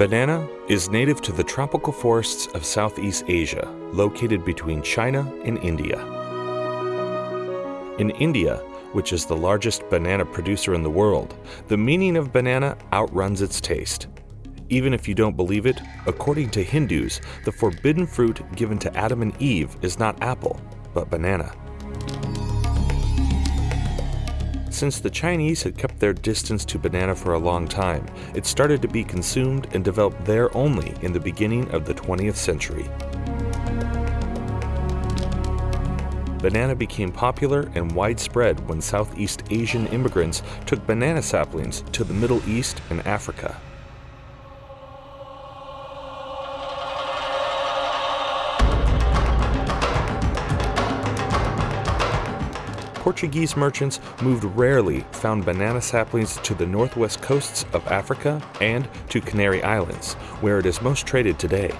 Banana is native to the tropical forests of Southeast Asia, located between China and India. In India, which is the largest banana producer in the world, the meaning of banana outruns its taste. Even if you don't believe it, according to Hindus, the forbidden fruit given to Adam and Eve is not apple, but banana. Since the Chinese had kept their distance to banana for a long time, it started to be consumed and developed there only in the beginning of the 20th century. Banana became popular and widespread when Southeast Asian immigrants took banana saplings to the Middle East and Africa. Portuguese merchants moved rarely found banana saplings to the northwest coasts of Africa and to Canary Islands, where it is most traded today.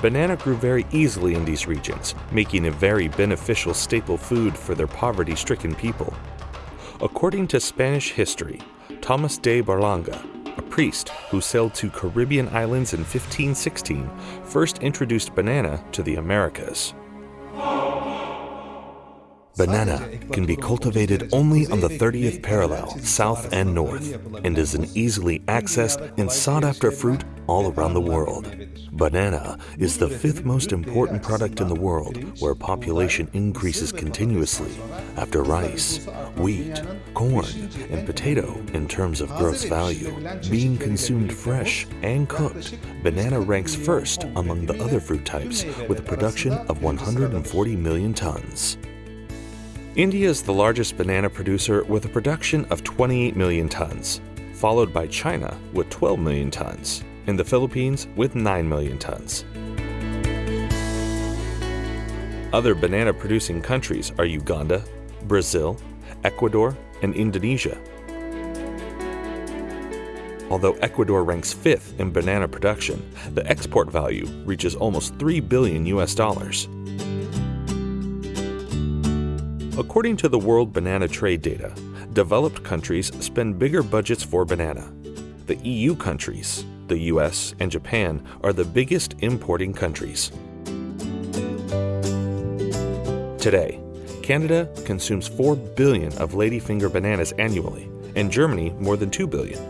Banana grew very easily in these regions, making a very beneficial staple food for their poverty stricken people. According to Spanish history, Thomas de Berlanga, a priest who sailed to Caribbean islands in 1516, first introduced banana to the Americas. Banana can be cultivated only on the 30th parallel, south and north, and is an easily accessed and sought after fruit all around the world. Banana is the fifth most important product in the world where population increases continuously after rice, wheat, corn, and potato in terms of gross value. Being consumed fresh and cooked, banana ranks first among the other fruit types with a production of 140 million tons. India is the largest banana producer with a production of 28 million tons, followed by China with 12 million tons, and the Philippines with 9 million tons. Other banana producing countries are Uganda, Brazil, Ecuador, and Indonesia. Although Ecuador ranks fifth in banana production, the export value reaches almost 3 billion US dollars. According to the World Banana Trade Data, developed countries spend bigger budgets for banana. The EU countries, the US and Japan, are the biggest importing countries. Today, Canada consumes 4 billion of ladyfinger bananas annually, and Germany more than 2 billion.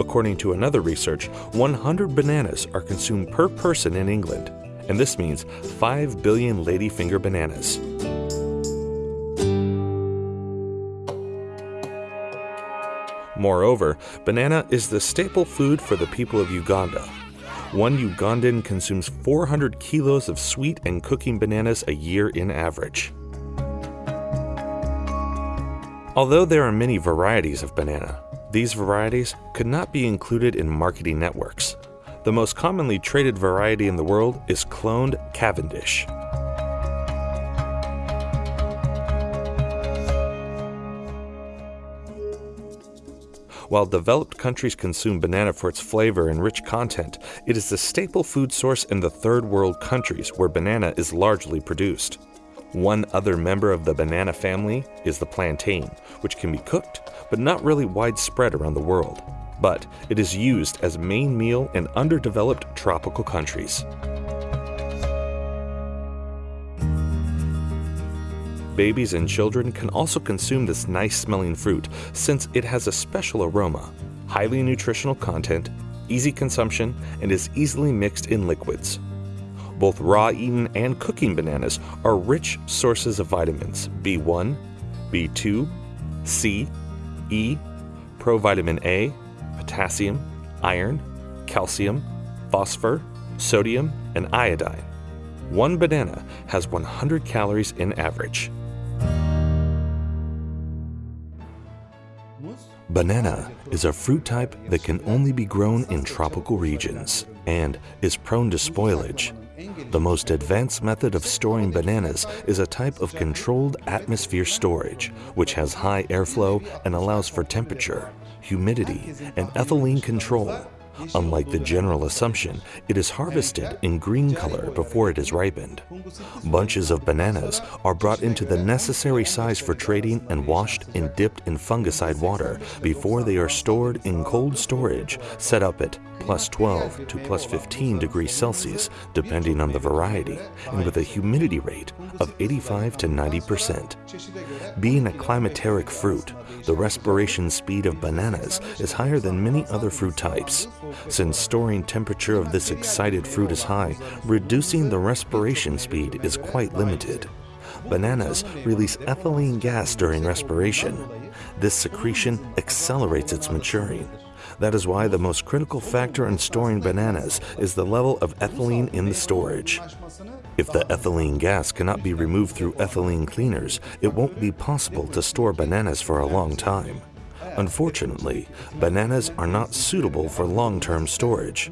According to another research, 100 bananas are consumed per person in England, and this means 5 billion ladyfinger bananas. Moreover, banana is the staple food for the people of Uganda. One Ugandan consumes 400 kilos of sweet and cooking bananas a year in average. Although there are many varieties of banana, these varieties could not be included in marketing networks. The most commonly traded variety in the world is cloned Cavendish. While developed countries consume banana for its flavor and rich content, it is the staple food source in the third world countries where banana is largely produced. One other member of the banana family is the plantain, which can be cooked, but not really widespread around the world. But it is used as main meal in underdeveloped tropical countries. Babies and children can also consume this nice smelling fruit since it has a special aroma, highly nutritional content, easy consumption, and is easily mixed in liquids. Both raw eaten and cooking bananas are rich sources of vitamins B1, B2, C, E, provitamin A, potassium, iron, calcium, phosphor, sodium, and iodine. One banana has 100 calories in average. Banana is a fruit type that can only be grown in tropical regions and is prone to spoilage. The most advanced method of storing bananas is a type of controlled atmosphere storage, which has high airflow and allows for temperature, humidity, and ethylene control. Unlike the general assumption, it is harvested in green color before it is ripened. Bunches of bananas are brought into the necessary size for trading and washed and dipped in fungicide water before they are stored in cold storage set up at plus 12 to plus 15 degrees Celsius, depending on the variety, and with a humidity rate of 85 to 90 percent. Being a climacteric fruit, the respiration speed of bananas is higher than many other fruit types. Since storing temperature of this excited fruit is high, reducing the respiration speed is quite limited. Bananas release ethylene gas during respiration. This secretion accelerates its maturing. That is why the most critical factor in storing bananas is the level of ethylene in the storage. If the ethylene gas cannot be removed through ethylene cleaners, it won't be possible to store bananas for a long time. Unfortunately, bananas are not suitable for long-term storage.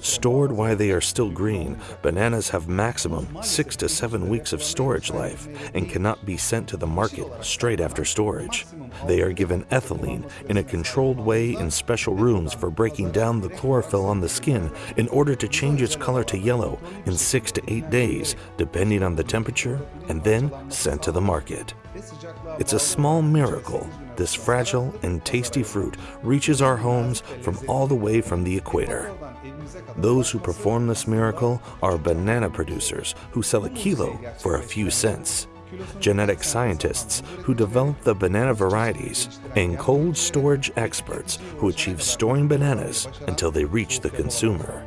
Stored while they are still green, bananas have maximum 6 to 7 weeks of storage life and cannot be sent to the market straight after storage. They are given ethylene in a controlled way in special rooms for breaking down the chlorophyll on the skin in order to change its color to yellow in 6 to 8 days, depending on the temperature, and then sent to the market. It's a small miracle this fragile and tasty fruit reaches our homes from all the way from the equator. Those who perform this miracle are banana producers who sell a kilo for a few cents, genetic scientists who develop the banana varieties, and cold storage experts who achieve storing bananas until they reach the consumer.